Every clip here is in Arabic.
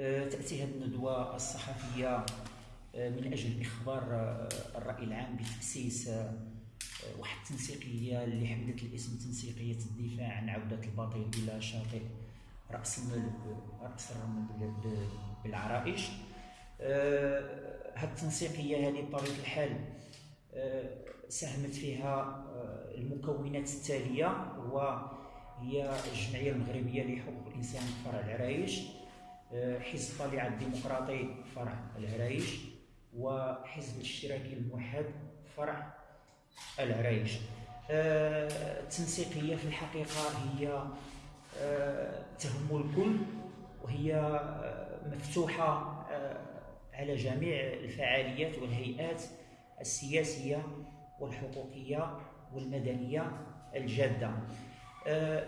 آه، تأتي هذه الندوة الصحفية آه، من أجل إخبار آه، الرأي العام بتأسيس واحد التنسيقية اللي حملت الاسم تنسيقية الدفاع عن عودة الباطل إلى شاطئ رأس المل رأس الرمل بالعرائش. هذه التنسيقية هذه بطبيعة الحال ساهمت فيها المكونات التالية وهي الجمعية المغربية لحقوق الإنسان فرع العرايش حزب الطليعة الديمقراطي فرع العرايش وحزب الاشتراكي الموحد فرع العرايش آه، التنسيقية في الحقيقة هي آه، تهم الكل وهي مفتوحة على جميع الفعاليات والهيئات السياسية والحقوقية والمدنية الجادة.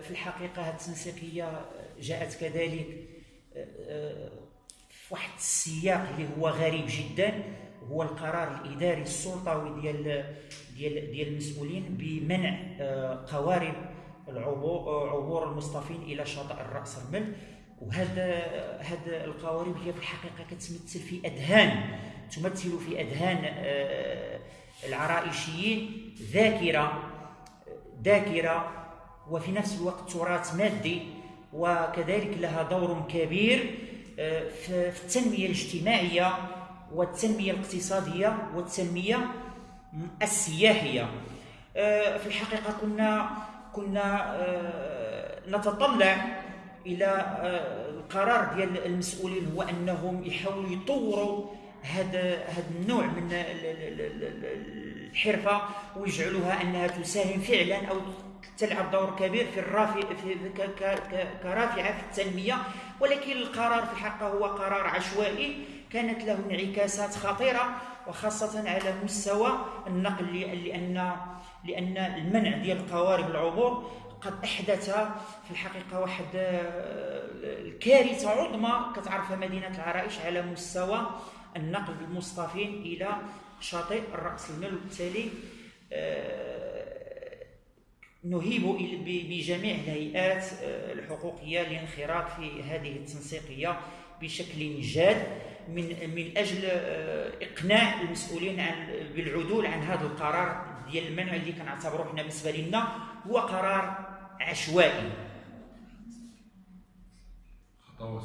في الحقيقة التنسيقية جاءت كذلك في واحد السياق اللي هو غريب جدا هو القرار الإداري السلطوي ديال ديال ديال المسؤولين بمنع آه، قوارب عبور المصطفين إلى شاطئ الرأس المل وهذا هذا القوارب هي في الحقيقة كتمثل في أذهان تمثل في أذهان آه، العرائشيين ذاكرة ذاكرة وفي نفس الوقت تراث مادي. وكذلك لها دور كبير آه، في التنمية الاجتماعية والتنمية الاقتصادية والتنمية السياحية. آه، في الحقيقة كنا كنا آه، نتطلع إلى القرار ديال المسؤولين هو أنهم يحاولوا يطوروا هذا هذا النوع من الحرفة ويجعلوها أنها تساهم فعلا أو تلعب دور كبير في الرافع في كرافعة في التنميه ولكن القرار في الحقيقة هو قرار عشوائي. كانت له انعكاسات خطيرة وخاصة على مستوى النقل لأن لأن المنع ديال القوارب العبور قد أحدث في الحقيقة واحد الكارثة عظمى. كتعرفها مدينة العرائش على مستوى النقل بالمصطفين إلى شاطئ الرأس المال وبالتالي نهيب بجميع الهيئات آه، الحقوقية الانخراط في هذه التنسيقية بشكل جاد من من أجل آه، إقناع المسؤولين عن بالعدول عن هذا القرار ديال المنع اللي كنعتبروه حنا بالنسبة لنا هو قرار عشوائي. خطوات